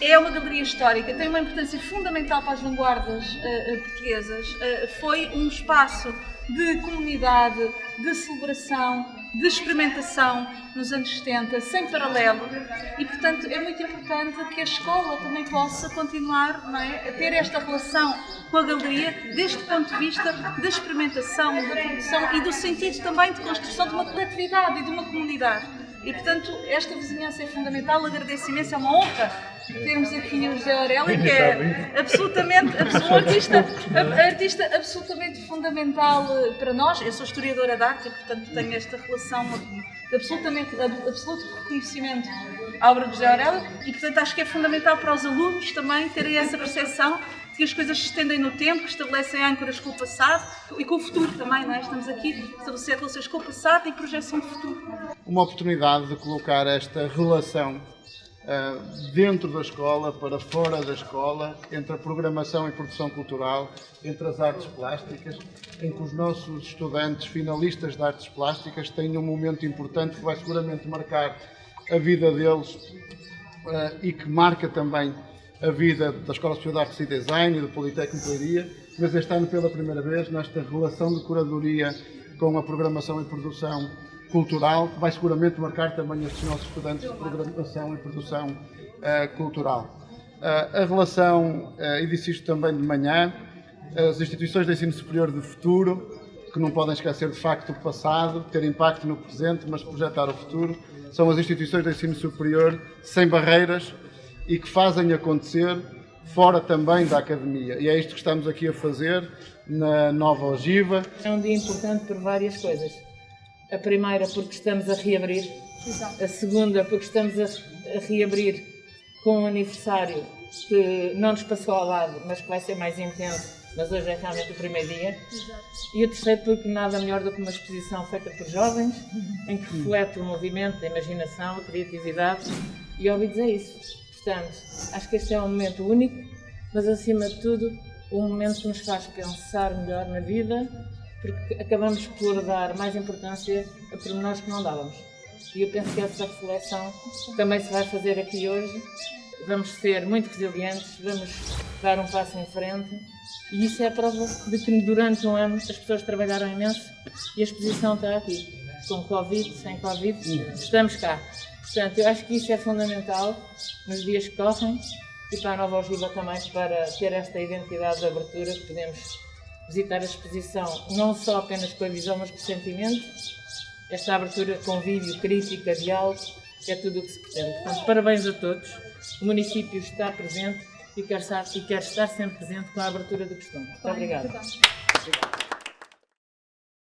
é uma galeria histórica, tem uma importância fundamental para as vanguardas uh, portuguesas. Uh, foi um espaço de comunidade, de celebração, de experimentação nos anos 70, sem paralelo. E, portanto, é muito importante que a escola também possa continuar é, a ter esta relação com a galeria, deste ponto de vista da experimentação, da produção e do sentido também de construção de uma coletividade e de uma comunidade. E, portanto, esta vizinhança é fundamental. Agradeço imenso, é uma honra termos aqui o José Aurélio, que é absolutamente, um artista, artista absolutamente fundamental eh, para nós. Eu sou historiadora de arte e, portanto, tenho esta relação de absolutamente, de absoluto reconhecimento à obra de José Aurélio e, portanto, acho que é fundamental para os alunos também terem essa percepção que as coisas se estendem no tempo, que estabelecem âncoras com o passado e com o futuro também, não é? Estamos aqui a estabelecer relações com o passado e projeção de futuro. Uma oportunidade de colocar esta relação uh, dentro da escola, para fora da escola, entre a programação e produção cultural, entre as artes plásticas, em que os nossos estudantes finalistas de artes plásticas têm um momento importante que vai seguramente marcar a vida deles uh, e que marca também a vida da Escola Superior de Artes e Design e do Politécnico de Leiria, mas este ano pela primeira vez nesta relação de curadoria com a programação e produção cultural, que vai seguramente marcar também estes nossos estudantes de programação e produção uh, cultural. Uh, a relação, uh, e disse isto também de manhã, as instituições de ensino superior de futuro, que não podem esquecer de facto o passado, ter impacto no presente, mas projetar o futuro, são as instituições de ensino superior sem barreiras, e que fazem acontecer fora também da academia. E é isto que estamos aqui a fazer na nova ogiva. É um dia importante por várias coisas. A primeira porque estamos a reabrir, a segunda porque estamos a, reabrir com um aniversário que não nos passou ao lado, mas que vai ser mais intenso, mas hoje é realmente o primeiro dia. E o terceiro porque nada melhor do que uma exposição feita por jovens, em que reflete o movimento, a imaginação, a criatividade, e ouvidos é isso. Portanto, acho que este é um momento único, mas acima de tudo, um momento que nos faz pensar melhor na vida, porque acabamos por dar mais importância a pormenores que não dávamos. E eu penso que essa reflexão também se vai fazer aqui hoje. Vamos ser muito resilientes, vamos dar um passo em frente e isso é a prova de que durante um ano as pessoas trabalharam imenso e a exposição está aqui. Com Covid, sem Covid, estamos cá. Portanto, eu acho que isso é fundamental nos dias que correm e para a Nova Ogiva também para ter esta identidade de abertura que podemos visitar a exposição não só apenas com a visão, mas com o sentimento. Esta abertura com vídeo, crítica, diálogo, é tudo o que se pretende. Portanto, parabéns a todos. O município está presente e quer estar, e quer estar sempre presente com a abertura do costume. Muito obrigada.